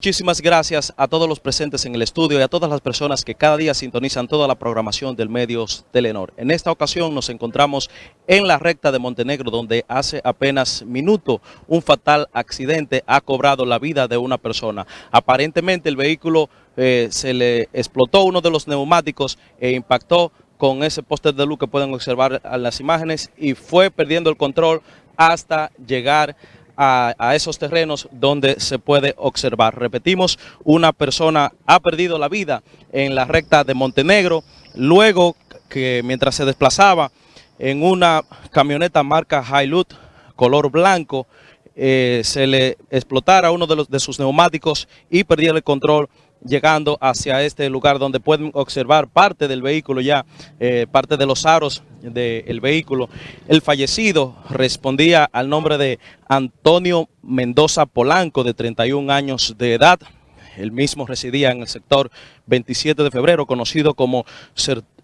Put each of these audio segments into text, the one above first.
Muchísimas gracias a todos los presentes en el estudio y a todas las personas que cada día sintonizan toda la programación del Medios Telenor. En esta ocasión nos encontramos en la recta de Montenegro, donde hace apenas minuto un fatal accidente ha cobrado la vida de una persona. Aparentemente el vehículo eh, se le explotó uno de los neumáticos e impactó con ese póster de luz que pueden observar en las imágenes y fue perdiendo el control hasta llegar a a, esos terrenos donde se puede observar. Repetimos, una persona ha perdido la vida en la recta de Montenegro, luego que mientras se desplazaba en una camioneta marca Hilux color blanco, eh, se le explotara uno de, los, de sus neumáticos y perdiera el control llegando hacia este lugar donde pueden observar parte del vehículo ya, eh, parte de los aros del vehículo. El fallecido respondía al nombre de Antonio Mendoza Polanco, de 31 años de edad. El mismo residía en el sector 27 de febrero, conocido como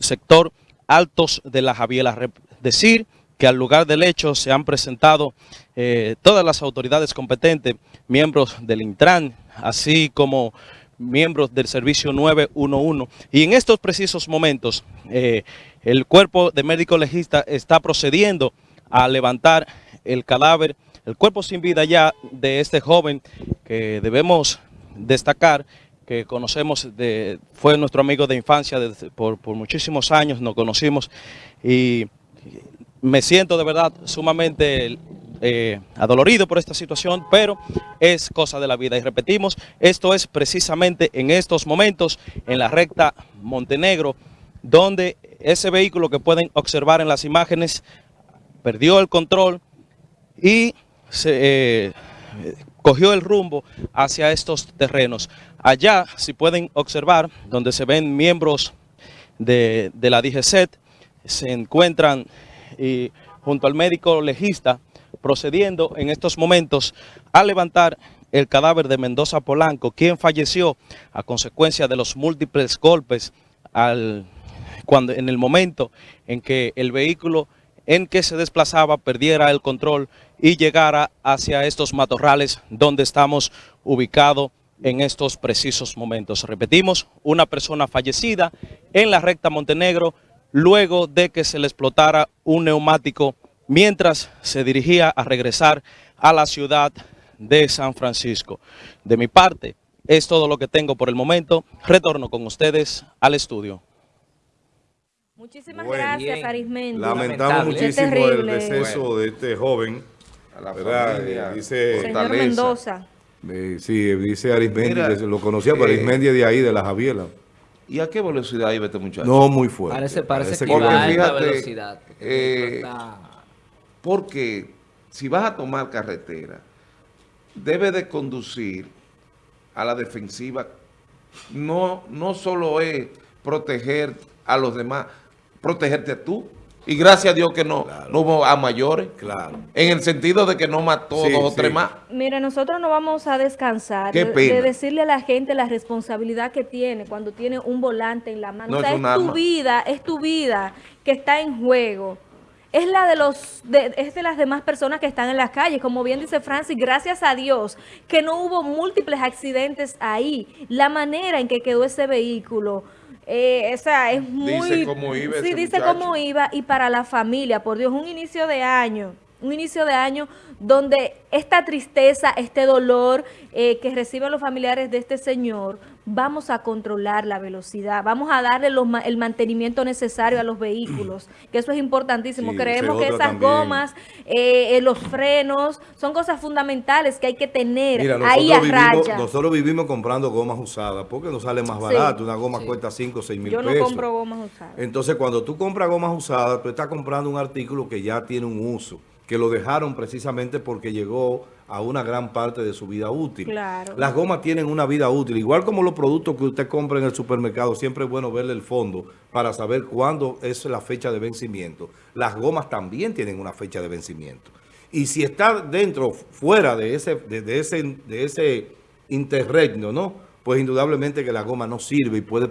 sector Altos de la Javiela. Decir al lugar del hecho se han presentado eh, todas las autoridades competentes, miembros del Intran, así como miembros del servicio 911 y en estos precisos momentos eh, el cuerpo de médico legista está procediendo a levantar el cadáver, el cuerpo sin vida ya de este joven que debemos destacar que conocemos, de, fue nuestro amigo de infancia por, por muchísimos años, nos conocimos y me siento de verdad sumamente eh, adolorido por esta situación, pero es cosa de la vida. Y repetimos, esto es precisamente en estos momentos, en la recta Montenegro, donde ese vehículo que pueden observar en las imágenes perdió el control y se, eh, cogió el rumbo hacia estos terrenos. Allá, si pueden observar, donde se ven miembros de, la DGCET, se encuentran y junto al médico legista procediendo en estos momentos a levantar el cadáver de Mendoza Polanco, quien falleció a consecuencia de los múltiples golpes al, cuando, en el momento en que el vehículo en que se desplazaba perdiera el control y llegara hacia estos matorrales donde estamos ubicados en estos precisos momentos. Repetimos, una persona fallecida en la recta Montenegro luego de que se le explotara un neumático mientras se dirigía a regresar a la ciudad de San Francisco. De mi parte, es todo lo que tengo por el momento. Retorno con ustedes al estudio. Muchísimas gracias, Arismendi. Lamentamos muchísimo el deceso de este joven. A la ¿verdad? dice Señor Mendoza. sí, dice Arismendi, lo conocía, pero eh, Arismendi de ahí, de la Javiela. ¿Y a qué velocidad iba este muchacho? No, muy fuerte. Parece, parece, que, va a alta velocidad. Eh, porque si vas a tomar carretera, debe de conducir a la defensiva. No, no solo es proteger a los demás, protegerte a tú. Y gracias a Dios que no, no hubo a mayores. Claro. En el sentido de que no mató dos o tres más. Mira, nosotros no vamos a descansar de, decirle a la gente la responsabilidad que tiene cuando tiene un volante en la mano. o sea, es tu vida, es tu vida que está en juego es la de los de, es de las demás personas que están en las calles. Como bien dice Francis, gracias a Dios que no hubo múltiples accidentes ahí. La manera en que quedó ese vehículo, eh, o sea, es muy... Dice cómo iba Sí, dice cómo iba y para la familia, por Dios, un inicio de año, un inicio de año donde esta tristeza, este dolor eh, que reciben los familiares de este señor, vamos a controlar la velocidad, vamos a darle el mantenimiento necesario a los vehículos, que eso es importantísimo. Creemos que esas gomas, eh, eh, los frenos, son cosas fundamentales que hay que tener ahí a raya. Nosotros vivimos comprando gomas usadas porque nos sale más barato, una goma cuesta 5 o 6 mil pesos. Yo no compro gomas usadas. Entonces cuando tú compras gomas usadas, tú estás comprando un artículo que ya tiene un uso que lo dejaron precisamente porque llegó a una gran parte de su vida útil. Las gomas tienen una vida útil, igual como los productos que usted compra en el supermercado, siempre es bueno verle el fondo para saber cuándo es la fecha de vencimiento. Las gomas también tienen una fecha de vencimiento. Y si está dentro, fuera de ese, de, ese, de ese interregno, ¿no? Pues indudablemente que la goma no sirve y puede...